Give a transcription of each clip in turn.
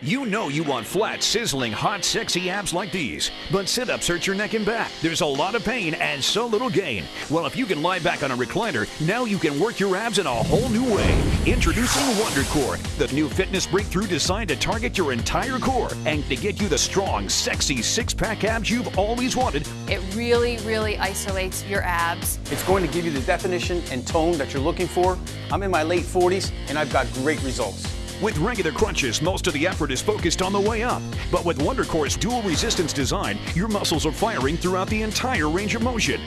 You know you want flat, sizzling, hot, sexy abs like these, but sit-ups hurt your neck and back. There's a lot of pain and so little gain. Well, if you can lie back on a recliner, now you can work your abs in a whole new way. Introducing WonderCore, the new fitness breakthrough designed to target your entire core and to get you the strong, sexy six-pack abs you've always wanted. It really, really isolates your abs. It's going to give you the definition and tone that you're looking for. I'm in my late 40s and I've got great results. With regular crunches, most of the effort is focused on the way up. But with WonderCore's dual resistance design, your muscles are firing throughout the entire range of motion.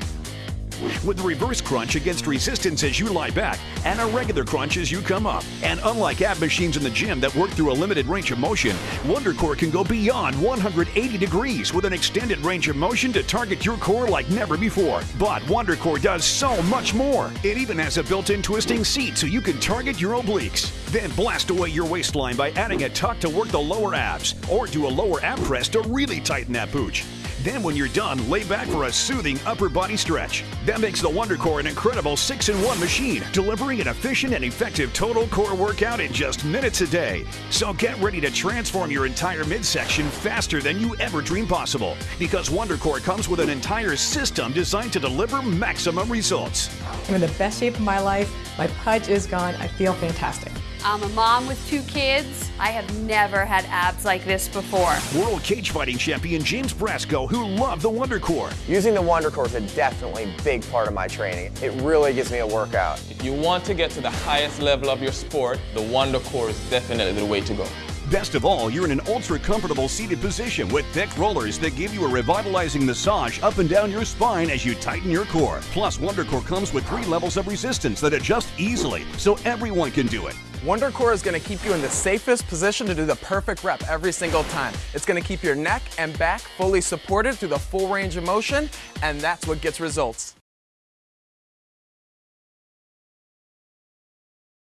With reverse crunch against resistance as you lie back and a regular crunch as you come up. And unlike ab machines in the gym that work through a limited range of motion, WonderCore can go beyond 180 degrees with an extended range of motion to target your core like never before. But WonderCore does so much more. It even has a built-in twisting seat so you can target your obliques. Then blast away your waistline by adding a tuck to work the lower abs or do a lower ab press to really tighten that pooch. Then when you're done, lay back for a soothing upper body stretch. That makes the WonderCore an incredible 6-in-1 machine, delivering an efficient and effective total core workout in just minutes a day. So get ready to transform your entire midsection faster than you ever dreamed possible. Because WonderCore comes with an entire system designed to deliver maximum results. I'm in the best shape of my life. My pudge is gone. I feel fantastic. I'm a mom with two kids. I have never had abs like this before. World cage fighting champion James Brasco, who loved the WonderCore. Using the WonderCore is a definitely big part of my training. It really gives me a workout. If you want to get to the highest level of your sport, the WonderCore is definitely the way to go. Best of all, you're in an ultra comfortable seated position with thick rollers that give you a revitalizing massage up and down your spine as you tighten your core. Plus, WonderCore comes with three levels of resistance that adjust easily, so everyone can do it. WonderCore is going to keep you in the safest position to do the perfect rep every single time. It's going to keep your neck and back fully supported through the full range of motion, and that's what gets results.